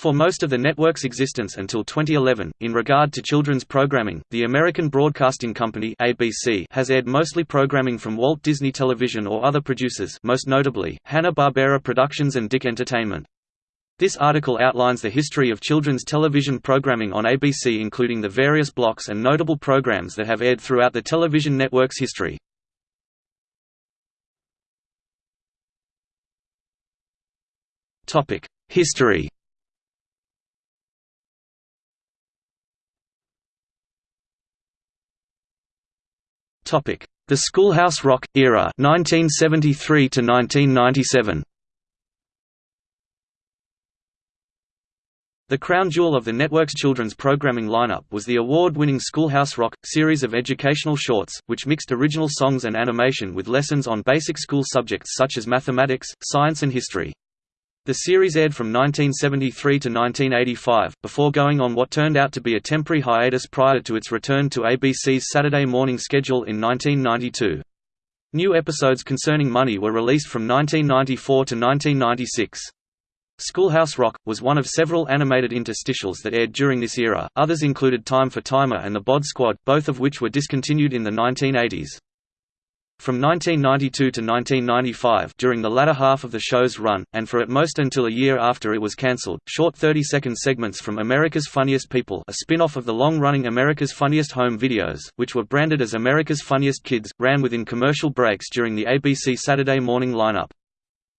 For most of the network's existence until 2011, in regard to children's programming, the American Broadcasting Company (ABC) has aired mostly programming from Walt Disney Television or other producers, most notably Hanna-Barbera Productions and DIC Entertainment. This article outlines the history of children's television programming on ABC including the various blocks and notable programs that have aired throughout the television network's history. History The Schoolhouse Rock era 1973 to 1997 The crown jewel of the network's children's programming lineup was the award-winning Schoolhouse Rock, series of educational shorts, which mixed original songs and animation with lessons on basic school subjects such as mathematics, science and history. The series aired from 1973 to 1985, before going on what turned out to be a temporary hiatus prior to its return to ABC's Saturday morning schedule in 1992. New episodes concerning money were released from 1994 to 1996. Schoolhouse Rock! was one of several animated interstitials that aired during this era, others included Time for Timer and The Bod Squad, both of which were discontinued in the 1980s. From 1992 to 1995 during the latter half of the show's run, and for at most until a year after it was cancelled, short 30-second segments from America's Funniest People a spin-off of the long-running America's Funniest Home Videos, which were branded as America's Funniest Kids, ran within commercial breaks during the ABC Saturday morning lineup.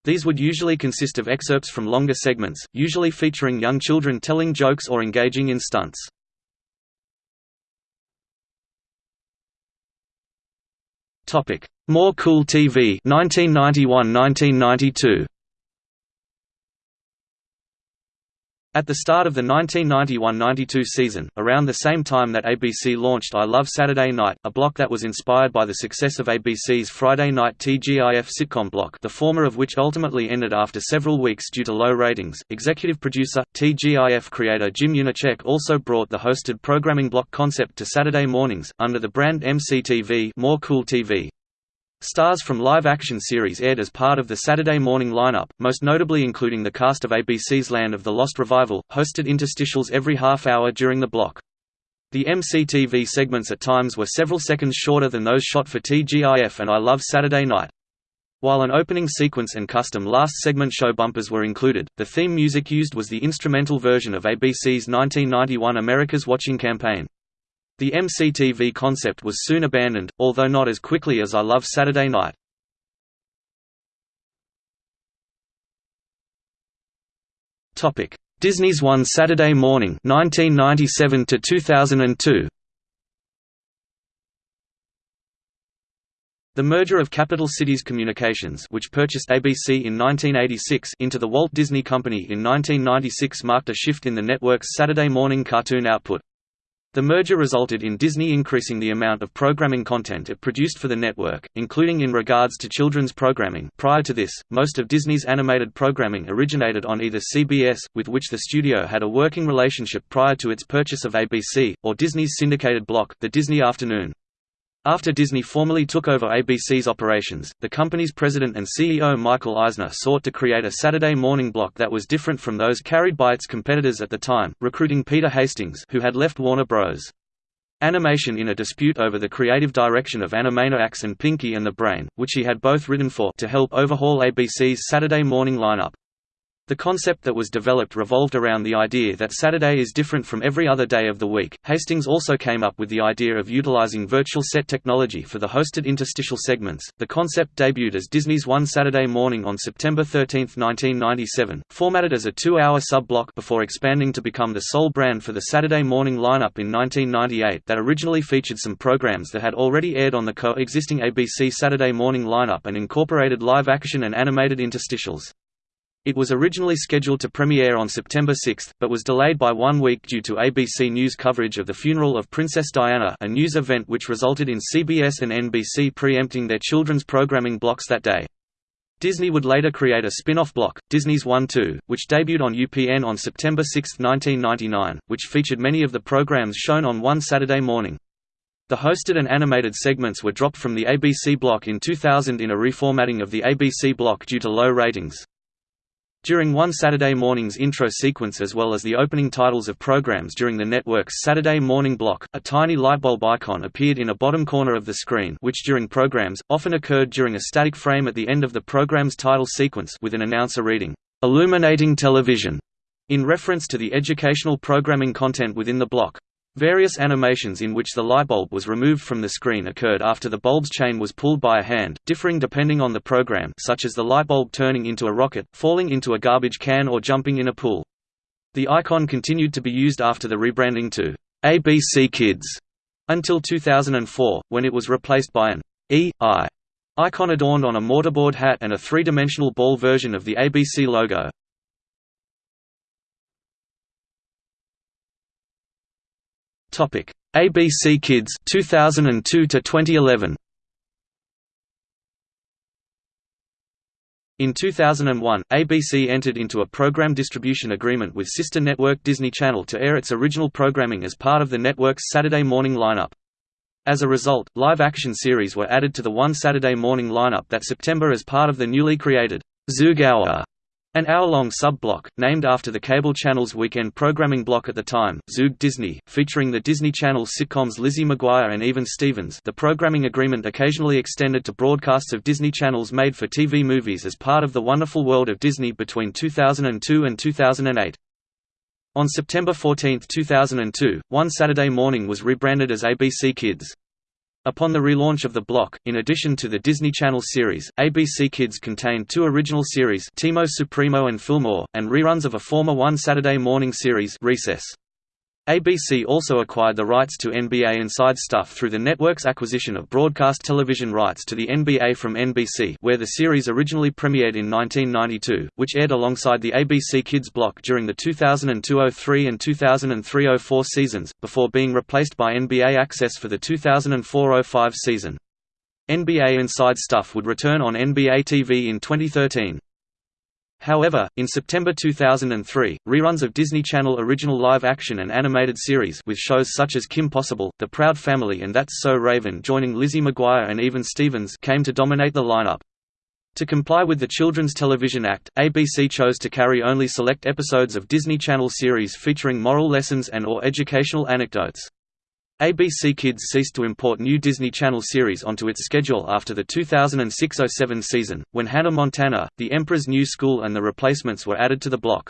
These would usually consist of excerpts from longer segments, usually featuring young children telling jokes or engaging in stunts. Topic: More Cool TV 1991-1992. At the start of the 1991–92 season, around the same time that ABC launched I Love Saturday Night, a block that was inspired by the success of ABC's Friday night TGIF sitcom block the former of which ultimately ended after several weeks due to low ratings, executive producer, TGIF creator Jim Janicek also brought the hosted programming block concept to Saturday mornings, under the brand MCTV More Cool TV. Stars from live-action series aired as part of the Saturday morning lineup, most notably including the cast of ABC's Land of the Lost Revival, hosted interstitials every half hour during the block. The MCTV segments at times were several seconds shorter than those shot for TGIF and I Love Saturday Night. While an opening sequence and custom last segment show bumpers were included, the theme music used was the instrumental version of ABC's 1991 America's Watching campaign. The MCTV concept was soon abandoned, although not as quickly as I Love Saturday Night. Topic: Disney's One Saturday Morning 1997 to 2002 The merger of Capital Cities Communications which purchased ABC in 1986 into the Walt Disney Company in 1996 marked a shift in the network's Saturday morning cartoon output. The merger resulted in Disney increasing the amount of programming content it produced for the network, including in regards to children's programming. Prior to this, most of Disney's animated programming originated on either CBS, with which the studio had a working relationship prior to its purchase of ABC, or Disney's syndicated block, The Disney Afternoon. After Disney formally took over ABC's operations, the company's president and CEO Michael Eisner sought to create a Saturday morning block that was different from those carried by its competitors at the time, recruiting Peter Hastings who had left Warner Bros. Animation in a dispute over the creative direction of Animaniacs and Pinky and the Brain, which he had both written for to help overhaul ABC's Saturday morning lineup. The concept that was developed revolved around the idea that Saturday is different from every other day of the week. Hastings also came up with the idea of utilizing virtual set technology for the hosted interstitial segments. The concept debuted as Disney's One Saturday Morning on September 13, 1997, formatted as a two-hour sub-block before expanding to become the sole brand for the Saturday morning lineup in 1998 that originally featured some programs that had already aired on the co-existing ABC Saturday morning lineup and incorporated live action and animated interstitials. It was originally scheduled to premiere on September 6, but was delayed by one week due to ABC News coverage of the funeral of Princess Diana a news event which resulted in CBS and NBC preempting their children's programming blocks that day. Disney would later create a spin-off block, Disney's One Too, which debuted on UPN on September 6, 1999, which featured many of the programs shown on one Saturday morning. The hosted and animated segments were dropped from the ABC block in 2000 in a reformatting of the ABC block due to low ratings. During one Saturday morning's intro sequence as well as the opening titles of programs during the network's Saturday morning block, a tiny lightbulb icon appeared in a bottom corner of the screen which during programs, often occurred during a static frame at the end of the program's title sequence with an announcer reading, "'Illuminating Television' in reference to the educational programming content within the block. Various animations in which the lightbulb was removed from the screen occurred after the bulb's chain was pulled by a hand, differing depending on the program such as the lightbulb turning into a rocket, falling into a garbage can or jumping in a pool. The icon continued to be used after the rebranding to ABC Kids until 2004, when it was replaced by an E.I. icon adorned on a mortarboard hat and a three-dimensional ball version of the ABC logo. Topic: ABC Kids 2002 to 2011. In 2001, ABC entered into a program distribution agreement with sister network Disney Channel to air its original programming as part of the network's Saturday morning lineup. As a result, live-action series were added to the One Saturday Morning lineup that September as part of the newly created Hour an hour-long sub-block, named after the cable channel's weekend programming block at the time, Zoog Disney, featuring the Disney Channel sitcoms Lizzie McGuire and Even Stevens the programming agreement occasionally extended to broadcasts of Disney Channel's made-for-TV movies as part of The Wonderful World of Disney between 2002 and 2008. On September 14, 2002, One Saturday Morning was rebranded as ABC Kids. Upon the relaunch of the block, in addition to the Disney Channel series, ABC Kids contained two original series Teamo Supremo and Fillmore, and reruns of a former One Saturday Morning series Recess. ABC also acquired the rights to NBA Inside Stuff through the network's acquisition of broadcast television rights to the NBA from NBC where the series originally premiered in 1992, which aired alongside the ABC Kids block during the 2002–03 and 2003–04 seasons, before being replaced by NBA Access for the 2004–05 season. NBA Inside Stuff would return on NBA TV in 2013. However, in September 2003, reruns of Disney Channel original live-action and animated series with shows such as Kim Possible, The Proud Family and That's So Raven joining Lizzie McGuire and Even Stevens came to dominate the lineup. To comply with the Children's Television Act, ABC chose to carry only select episodes of Disney Channel series featuring moral lessons and or educational anecdotes. ABC Kids ceased to import new Disney Channel series onto its schedule after the 2006–07 season, when Hannah Montana, The Emperor's New School and The Replacements were added to the block.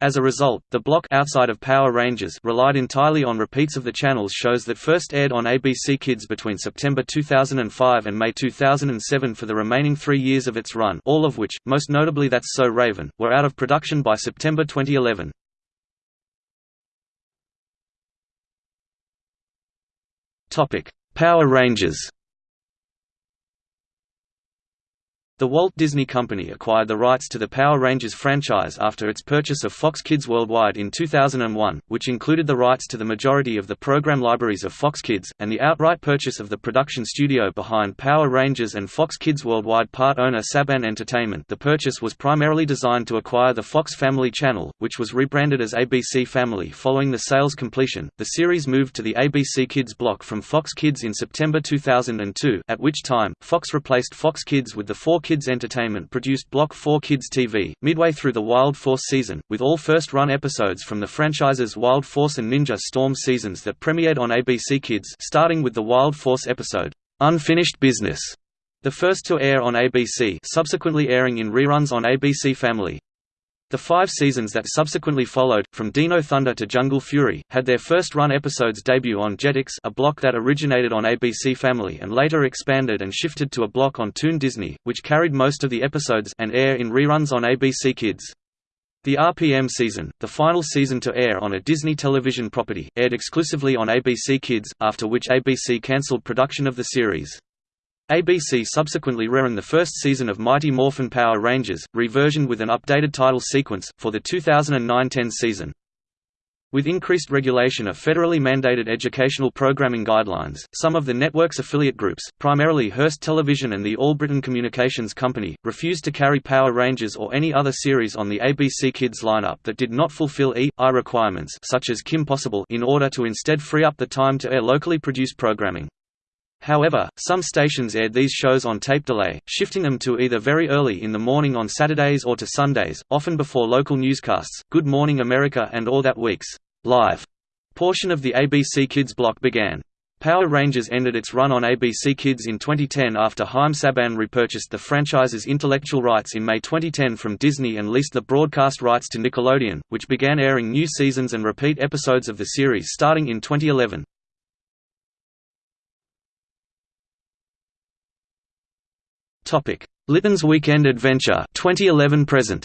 As a result, the block outside of Power Rangers relied entirely on repeats of the channel's shows that first aired on ABC Kids between September 2005 and May 2007 for the remaining three years of its run all of which, most notably That's So Raven, were out of production by September 2011. Topic: Power Rangers. The Walt Disney Company acquired the rights to the Power Rangers franchise after its purchase of Fox Kids Worldwide in 2001, which included the rights to the majority of the program libraries of Fox Kids, and the outright purchase of the production studio behind Power Rangers and Fox Kids Worldwide part owner Saban Entertainment. The purchase was primarily designed to acquire the Fox Family Channel, which was rebranded as ABC Family following the sales completion. The series moved to the ABC Kids block from Fox Kids in September 2002, at which time, Fox replaced Fox Kids with the 4 Kids Entertainment produced Block 4 Kids TV, midway through the Wild Force season, with all first-run episodes from the franchise's Wild Force and Ninja Storm seasons that premiered on ABC Kids starting with the Wild Force episode, Unfinished Business, the first to air on ABC subsequently airing in reruns on ABC Family. The five seasons that subsequently followed, from Dino Thunder to Jungle Fury, had their first-run episodes debut on Jetix a block that originated on ABC Family and later expanded and shifted to a block on Toon Disney, which carried most of the episodes and air in reruns on ABC Kids. The RPM season, the final season to air on a Disney television property, aired exclusively on ABC Kids, after which ABC cancelled production of the series. ABC subsequently reran the first season of Mighty Morphin Power Rangers, reversioned with an updated title sequence, for the 2009–10 season. With increased regulation of federally mandated educational programming guidelines, some of the network's affiliate groups, primarily Hearst Television and the Albritton Communications Company, refused to carry Power Rangers or any other series on the ABC Kids lineup that did not fulfill E.I. requirements such as Kim Possible in order to instead free up the time to air locally produced programming. However, some stations aired these shows on tape delay, shifting them to either very early in the morning on Saturdays or to Sundays, often before local newscasts. Good Morning America and All That Week's live portion of the ABC Kids block began. Power Rangers ended its run on ABC Kids in 2010 after Haim Saban repurchased the franchise's intellectual rights in May 2010 from Disney and leased the broadcast rights to Nickelodeon, which began airing new seasons and repeat episodes of the series starting in 2011. Litton's Weekend Adventure 2011 present.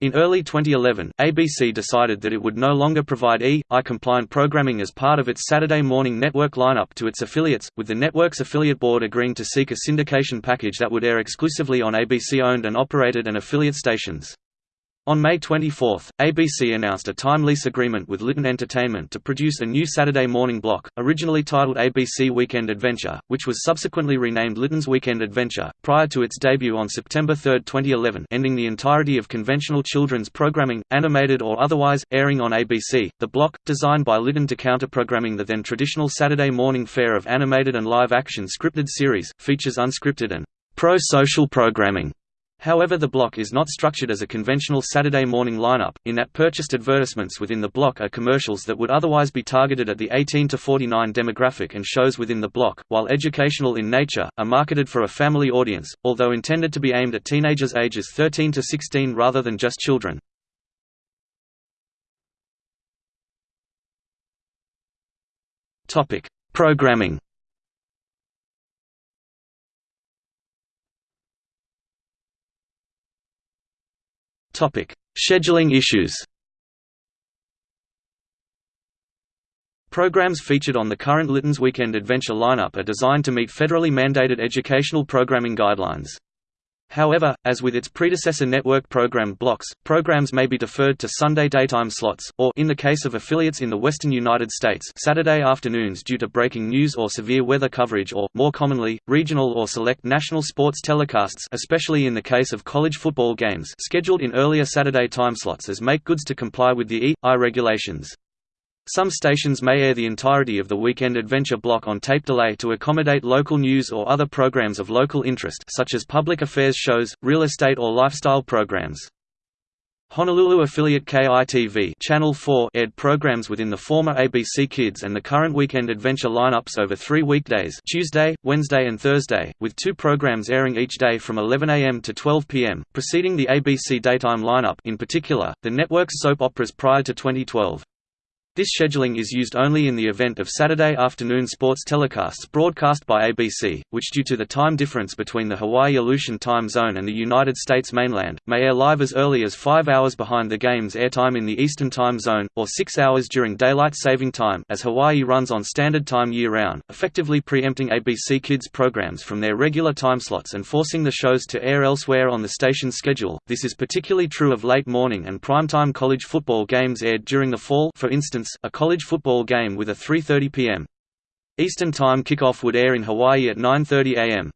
In early 2011, ABC decided that it would no longer provide E.I-compliant programming as part of its Saturday morning network lineup to its affiliates, with the network's affiliate board agreeing to seek a syndication package that would air exclusively on ABC-owned and operated and affiliate stations. On May 24, ABC announced a time lease agreement with Litton Entertainment to produce a new Saturday morning block, originally titled ABC Weekend Adventure, which was subsequently renamed Litton's Weekend Adventure, prior to its debut on September 3, 2011 ending the entirety of conventional children's programming, animated or otherwise, airing on ABC. The block, designed by Litton to counter-programming the then traditional Saturday morning fare of animated and live-action scripted series, features unscripted and pro-social programming However the block is not structured as a conventional Saturday morning lineup, in that purchased advertisements within the block are commercials that would otherwise be targeted at the 18–49 demographic and shows within the block, while educational in nature, are marketed for a family audience, although intended to be aimed at teenagers ages 13 to 16 rather than just children. Programming Scheduling issues. Programs featured on the current Litton's Weekend Adventure lineup are designed to meet federally mandated educational programming guidelines. However, as with its predecessor network program blocks, programs may be deferred to Sunday daytime slots, or in the case of affiliates in the western United States Saturday afternoons due to breaking news or severe weather coverage or, more commonly, regional or select national sports telecasts especially in the case of college football games scheduled in earlier Saturday time slots as make goods to comply with the E.I regulations. Some stations may air the entirety of the Weekend Adventure block on tape delay to accommodate local news or other programs of local interest such as public affairs shows, real estate or lifestyle programs. Honolulu affiliate KITV Channel 4 aired programs within the former ABC Kids and the current Weekend Adventure lineups over three weekdays Tuesday, Wednesday and Thursday, with two programs airing each day from 11 a.m. to 12 p.m., preceding the ABC daytime lineup in particular, the network's soap operas prior to 2012. This scheduling is used only in the event of Saturday afternoon sports telecasts broadcast by ABC, which due to the time difference between the Hawaii Aleutian time zone and the United States mainland, may air live as early as five hours behind the game's airtime in the Eastern time zone, or six hours during daylight saving time as Hawaii runs on standard time year-round, effectively preempting ABC Kids programs from their regular time slots and forcing the shows to air elsewhere on the station's schedule. This is particularly true of late morning and primetime college football games aired during the fall for instance a college football game with a 3.30 p.m. Eastern Time kickoff would air in Hawaii at 9.30 a.m.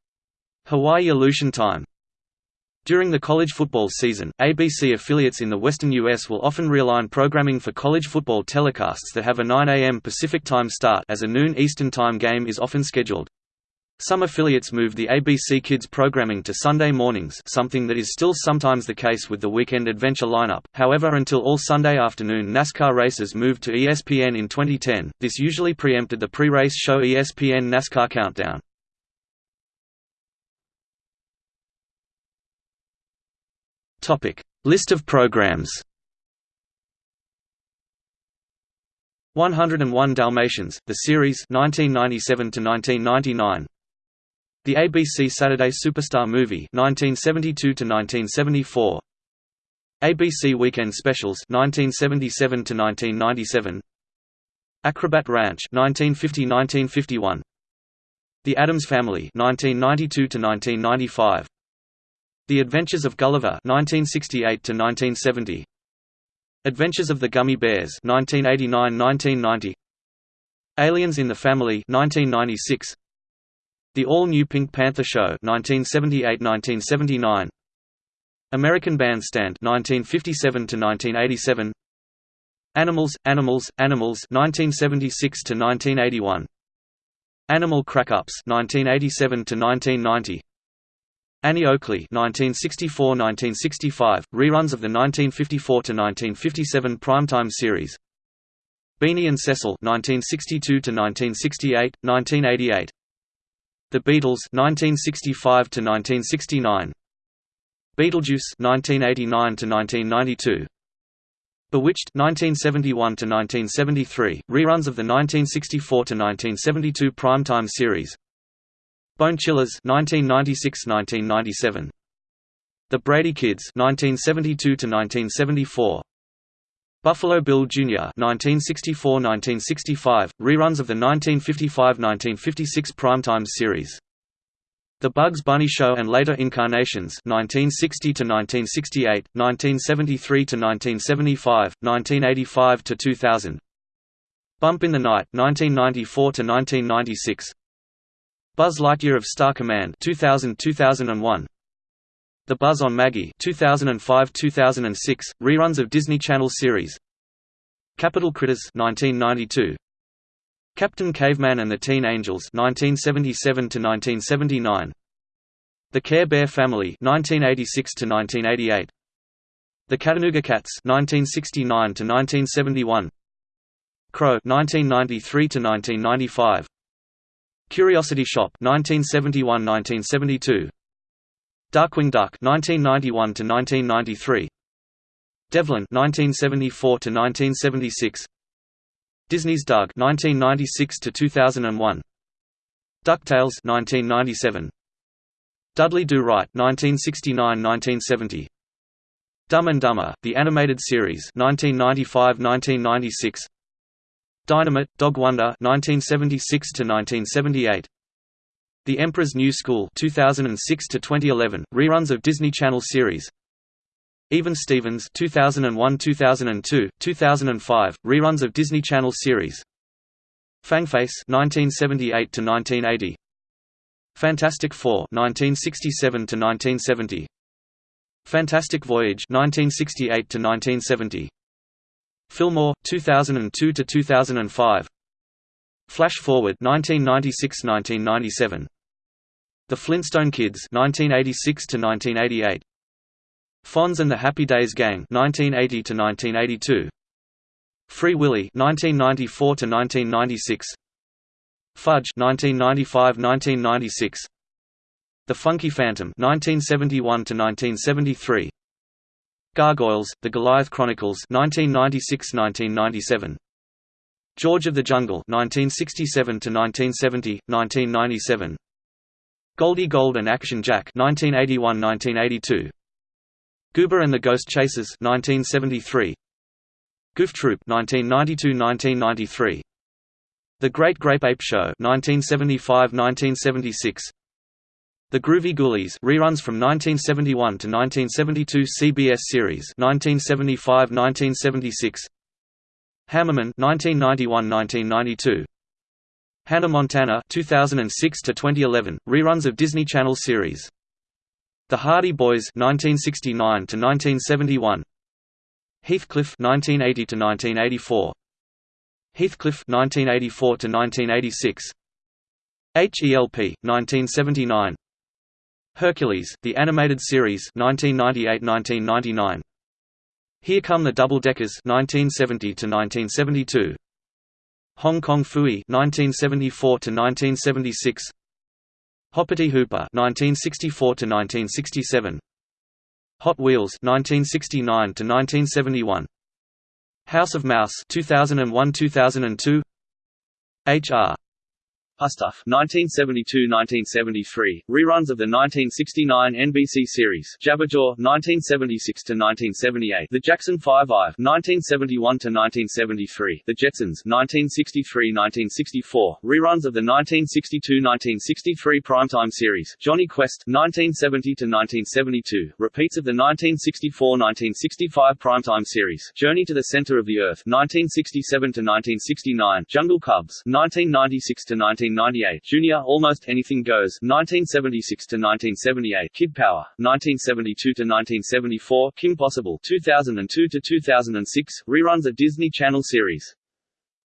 Hawaii Aleutian Time. During the college football season, ABC affiliates in the western U.S. will often realign programming for college football telecasts that have a 9 a.m. Pacific Time start as a noon Eastern Time game is often scheduled. Some affiliates moved the ABC Kids programming to Sunday mornings something that is still sometimes the case with the Weekend Adventure lineup, however until all Sunday afternoon NASCAR races moved to ESPN in 2010, this usually preempted the pre-race show ESPN NASCAR Countdown. List of programs. 101 Dalmatians, the series 1997 to 1999 the ABC Saturday Superstar Movie 1972 to 1974 ABC Weekend Specials 1977 to 1997 Acrobat Ranch 1950-1951 The Addams Family 1992 to 1995 The Adventures of Gulliver 1968 to 1970 Adventures of the Gummy Bears 1989-1990 Aliens in the Family 1996 the all-new Pink Panther Show 1978–1979 American Bandstand 1957 to 1987 Animals, Animals, Animals 1976 to 1981. Animal Crackups 1987 to 1990. Annie Oakley 1964–1965, reruns of the 1954–1957 primetime series Beany and Cecil 1962–1968, 1988 The Beatles 1965–1969 Beetlejuice 1989–1992 Bewitched 1971–1973, reruns of the 1964–1972 primetime series Bone Chillers 1996–1997. The Brady Kids 1972–1974. Buffalo Bill Jr. 1964–1965, reruns of the 1955–1956 primetime series. The Bugs Bunny Show and Later Incarnations 1960–1968, 1973–1975, 1985–2000. Bump in the Night 1994–1996. Buzz Lightyear of Star Command 2000-2001 The Buzz on Maggie 2005-2006 reruns of Disney Channel series. Capitol Critters 1992 Captain Caveman and the Teen Angels 1977 1979 The Care Bear Family 1986 1988 The Chattanooga Cats 1969 1971 Cro 1993 1995 Curiosity Shop 1971–1972 Darkwing Duck 1991–1993 Devlin 1974–1976 Disney's Doug 1996–2001 DuckTales 1997 Dudley Do Right 1969–1970 Dumb and Dumber, the animated series 1995–1996 Dynamite, Dog Wonder 1976 to 1978. The Emperor's New School 2006 to 2011, reruns of Disney Channel series. Even Stevens 2001-2002, 2005, reruns of Disney Channel series. Fangface 1978 to 1980. Fantastic Four 1967 to 1970. Fantastic Voyage 1968 to 1970. Fillmore 2002 to 2005 Flash Forward 1996-1997 The Flintstone Kids 1986 to 1988 Fonz and the Happy Days Gang 1980 to 1982 Free Willy 1994 to 1996 Fudge 1995-1996 The Funky Phantom 1971 to 1973 Gargoyles, The Goliath Chronicles 1996–1997. George of the Jungle 1967–1970, 1997. Goldie Gold and Action Jack 1981–1982. Goober and the Ghost Chasers 1973. Goof Troop 1992–1993. The Great Grape Ape Show 1975–1976. The Groovy Ghoulies reruns from 1971 to 1972 CBS series 1975-1976 Hammerman 1991-1992 Hannah Montana 2006 to 2011 reruns of Disney Channel series. The Hardy Boys 1969 to 1971 Heathcliff 1980 to 1984 Heathcliff 1984 to 1986 HELP 1979 Hercules, the animated series 1998–1999. Here Come the Double Deckers 1970 to 1972. Hong Kong Phooey 1974 to 1976. Hoppity Hooper 1964 to 1967. Hot Wheels 1969 to 1971. House of Mouse 2001-2002. HR Pufnstuf 1972–1973, reruns of the 1969 NBC series. Jabberjaw 1976–1978, The Jackson 5-Eye 1971–1973, The Jetsons 1963–1964, reruns of the 1962–1963 primetime series. Jonny Quest 1970–1972, repeats of the 1964–1965 primetime series. Journey to the Center of the Earth 1967–1969, Jungle Cubs 1996 19 1998, Junior Almost Anything Goes. 1976 to 1978, Kid Power. 1972 to 1974, Kim Possible. 2002 to 2006, reruns a Disney Channel series.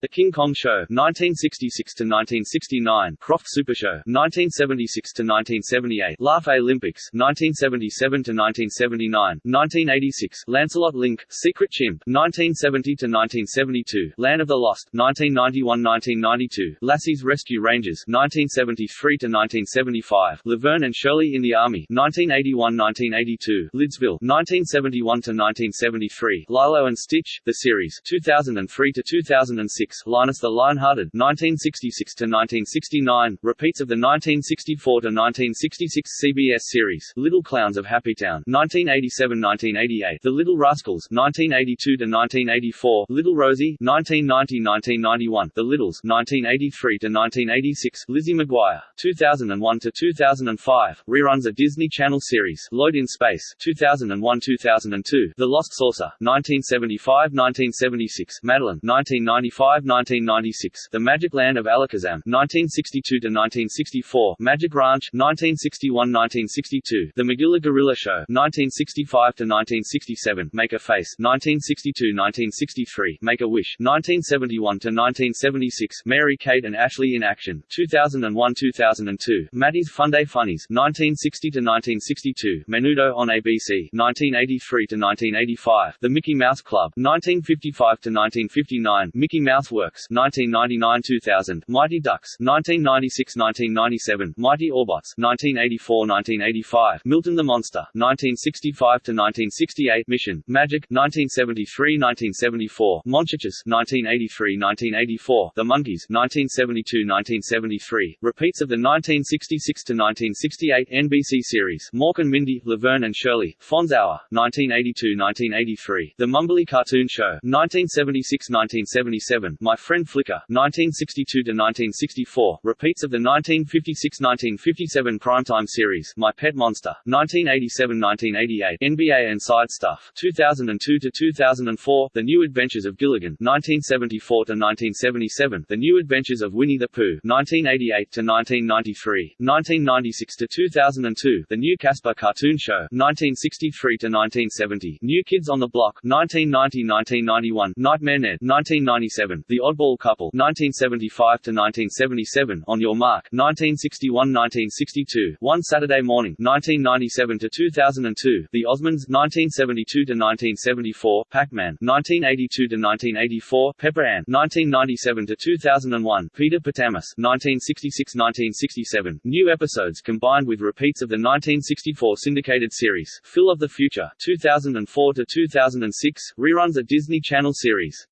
The King Kong Show (1966–1969), Krofft Super Show (1976–1978), Laugh Olympics (1977–1979), 1986, Lancelot Link, Secret Chimp (1970–1972), Land of the Lost (1991–1992), Lassie's Rescue Rangers (1973–1975), Laverne and Shirley in the Army (1981–1982), Lidsville (1971–1973), Lilo and Stitch: The Series (2003–2006). 1966, Linus the Lionhearted (1966–1969) repeats of the 1964–1966 CBS series Little Clowns of Happy Town 1987-1988, The Little Rascals (1982–1984). Little Rosey 1990-1991, The Littles (1983–1986). Lizzie McGuire (2001–2005) reruns of Disney Channel series Lloyd in Space 2001-2002, The Lost Saucer 1975-1976, Madeline 1995 1996, The Magic Land of Alakazam 1962–1964, Magic Ranch 1961–1962, The Magilla Gorilla Show 1965–1967, Make a Face 1962–1963, Make a Wish 1971–1976, Mary Kate and Ashley in Action 2001–2002, Matty's Funday Funnies 1960–1962, Menudo on ABC 1983–1985, The Mickey Mouse Club 1955–1959, Mickey Mouse Works 1999-2000, Mighty Ducks 1996-1997, Mighty Orbots 1984-1985, Milton the Monster 1965-1968, Mission Magic 1973-1974, Monchhiches 1983-1984, The Monkees 1972-1973, repeats of the 1966-1968 NBC series Mork and Mindy, Laverne and Shirley, Fonz Hour 1982-1983, The Mumbly Cartoon Show 1976-1977, my Friend Flicka, 1962–1964, repeats of the 1956–1957 primetime series My Pet Monster, 1987–1988, NBA Inside Stuff, 2002–2004, The New Adventures of Gilligan, 1974–1977, The New Adventures of Winnie the Pooh, 1988–1993, 1996–2002, The New Casper Cartoon Show, 1963–1970, New Kids on the Block, 1990–1991, Nightmare Ned, 1997, the Oddball Couple 1975 to 1977 On Your Mark 1961-1962 One Saturday Morning 1997 to 2002 The Osmonds 1972 to 1974 Pac-Man 1982 to 1984 Pepper Ann 1997 to 2001 Peter Potamus 1966-1967 New episodes combined with repeats of the 1964 syndicated series. Phil of the Future 2004 to 2006 reruns a Disney Channel series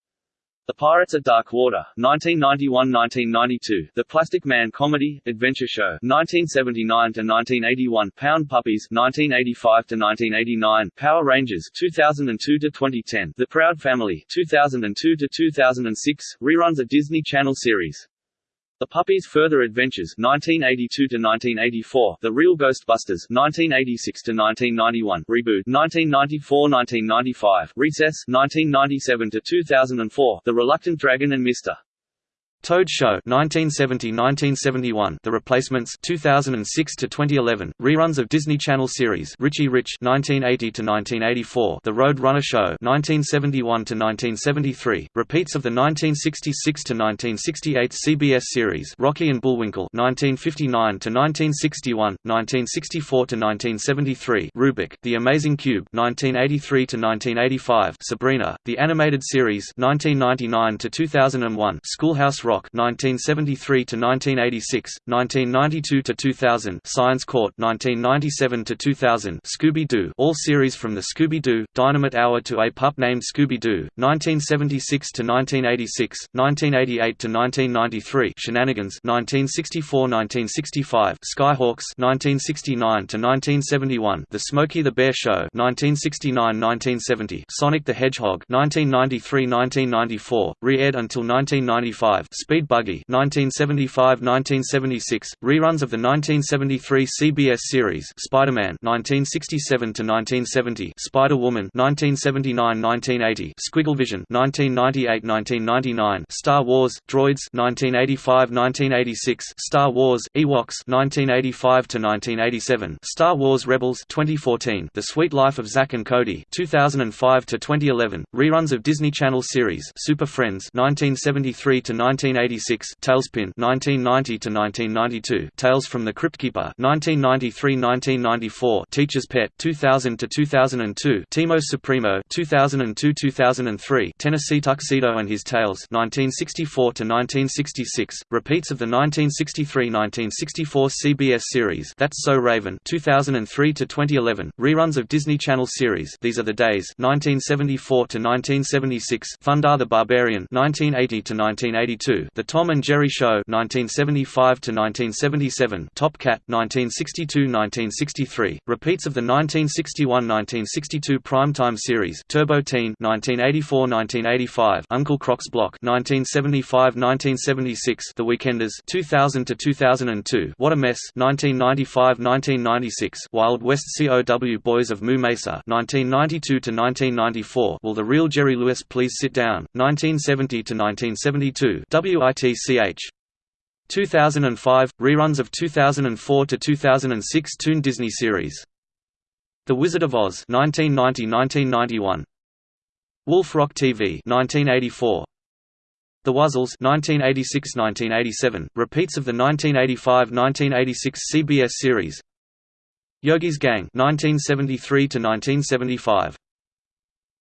the Pirates of Dark Water, 1991–1992, The Plastic Man Comedy, Adventure Show, 1979–1981, Pound Puppies, 1985–1989, Power Rangers, 2002–2010, The Proud Family, 2002–2006, reruns a Disney Channel series. The Puppies' Further Adventures 1982–1984, The Real Ghostbusters 1986–1991, Reboot 1994–1995, Recess 1997–2004, The Reluctant Dragon and Mr. Toad Show 1970-1971, The Replacements 2006 to 2011, reruns of Disney Channel series Richie Rich 1980 to 1984, The Road Runner Show 1971 to 1973, repeats of the 1966 to 1968 CBS series Rocky and Bullwinkle 1959 to 1961, 1964 to 1973, Rubik, The Amazing Cube 1983 to 1985, Sabrina, The Animated Series 1999 to 2001, Schoolhouse Rock 1973 to 1986, 1992 to 2000, Science Court 1997 to 2000, Scooby-Doo, all series from the Scooby-Doo Dynamite Hour to a pup named Scooby-Doo, 1976 to 1986, 1988 to 1993, Shenanigans 1964-1965, Skyhawks 1969 to 1971, The Smokey the Bear Show 1969-1970, Sonic the Hedgehog 1993-1994, re-aired until 1995, Speed Buggy 1975–1976, reruns of the 1973 CBS series Spider-Man 1967–1970, Spider-Woman 1979–1980, Squigglevision 1998–1999, Star Wars Droids 1985–1986, Star Wars Ewoks 1985–1987, Star Wars Rebels 2014, The Sweet Life of Zack and Cody 2005–2011, reruns of Disney Channel series Super Friends 1973–1986, TaleSpin 1990 to 1992 Tales from the Cryptkeeper 1993–1994, Teacher's Pet 2000 to 2002 Teamo Supremo 2002–2003, Tennessee Tuxedo and His Tales 1964 to 1966 repeats of the 1963–1964 CBS series That's So Raven 2003 to 2011 reruns of Disney Channel series These Are the Days 1974–1976, Thundarr the Barbarian 1980–1982, The Tom and Jerry Show 1975–1977, Top Cat 1962–1963, repeats of the 1961–1962 primetime series Turbo Teen 1984–1985, Uncle Croc's Block 1975–1976, The Weekenders 2000–2002, What a Mess 1995–1996, Wild West COW Boys of Moo Mesa 1992–1994, Will the Real Jerry Lewis Please Sit Down 1970–1972, WITCH 2005 reruns of 2004 to 2006 Toon Disney series. The Wizard of Oz 1990-1991 Wolf Rock TV 1984 The Wuzzles 1986-1987 repeats of the 1985-1986 CBS series. Yogi's Gang 1973 to 1975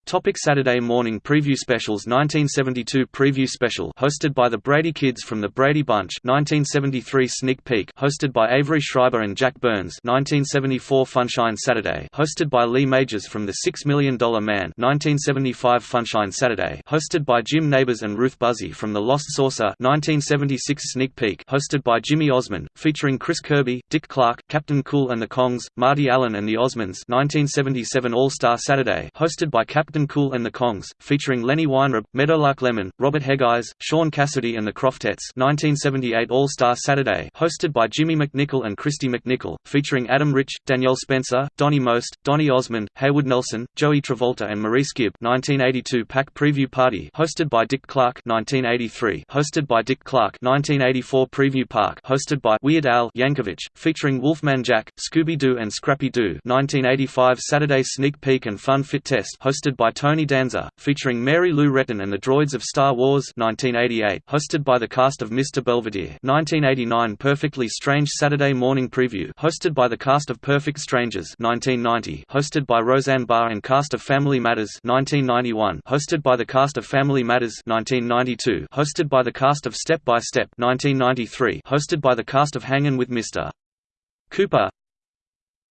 Topic Saturday morning preview specials 1972 preview special hosted by the Brady Kids from the Brady Bunch 1973 sneak peek hosted by Avery Schreiber and Jack Burns 1974 Funshine Saturday hosted by Lee Majors from the Six Million Dollar Man 1975 Funshine Saturday hosted by Jim Nabors and Ruth Buzzi from The Lost Saucer 1976 sneak peek hosted by Jimmy Osmond featuring Chris Kirby, Dick Clark, Captain Cool and the Kongs, Marty Allen and the Osmonds 1977 All-Star Saturday hosted by Captain Captain Cool and the Kongs, featuring Lenny Weinrib, Meadowlark Lemon, Robert Hegyes, Shaun Cassidy and the Krofftettes 1978 All-Star Saturday hosted by Jimmy McNichol and Kristy McNichol, featuring Adam Rich, Danielle Spencer, Donnie Most, Donny Osmond, Haywood Nelson, Joey Travolta and Maurice Gibb 1982 Pack Preview Party hosted by Dick Clark 1983 hosted by Dick Clark 1984 Preview Park hosted by Weird Al Yankovic, featuring Wolfman Jack, Scooby-Doo and Scrappy-Doo 1985 Saturday Sneak Peek and Fun Fit Test hosted by by Tony Danza, featuring Mary Lou Retton and the Droids of Star Wars 1988, hosted by the cast of Mr. Belvedere 1989 Perfectly Strange Saturday Morning Preview hosted by the cast of Perfect Strangers 1990, hosted by Roseanne Barr and cast of Family Matters 1991, hosted by the cast of Family Matters 1992, hosted by the cast of Step by Step 1993, hosted by the cast of Hangin' with Mr. Cooper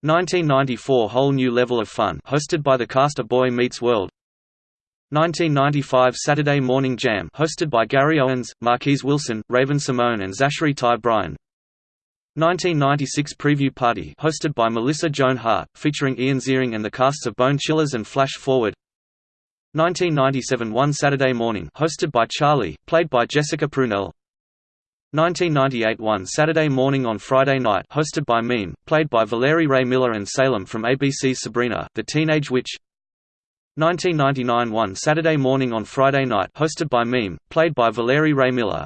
1994 Whole New Level of Fun hosted by the cast of Boy Meets World. 1995 Saturday Morning Jam hosted by Gary Owens, Marquise Wilson, Raven-Symoné and Zachary Ty Bryan. 1996 Preview Party hosted by Melissa Joan Hart, featuring Ian Ziering and the casts of Bone Chillers and Flash Forward. 1997 One Saturday Morning hosted by Charlie, played by Jessica Prunell 1998 One Saturday Morning on Friday Night hosted by Meme, played by Valarie Rae Miller and Salem from ABC's Sabrina, the Teenage Witch. 1999 One Saturday Morning on Friday Night hosted by Meme, played by Valarie Rae Miller.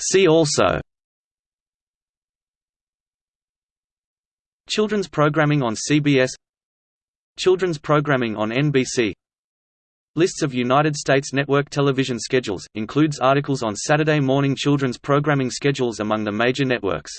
See also. Children's programming on CBS Children's programming on NBC Lists of United States network television schedules, includes articles on Saturday morning children's programming schedules among the major networks.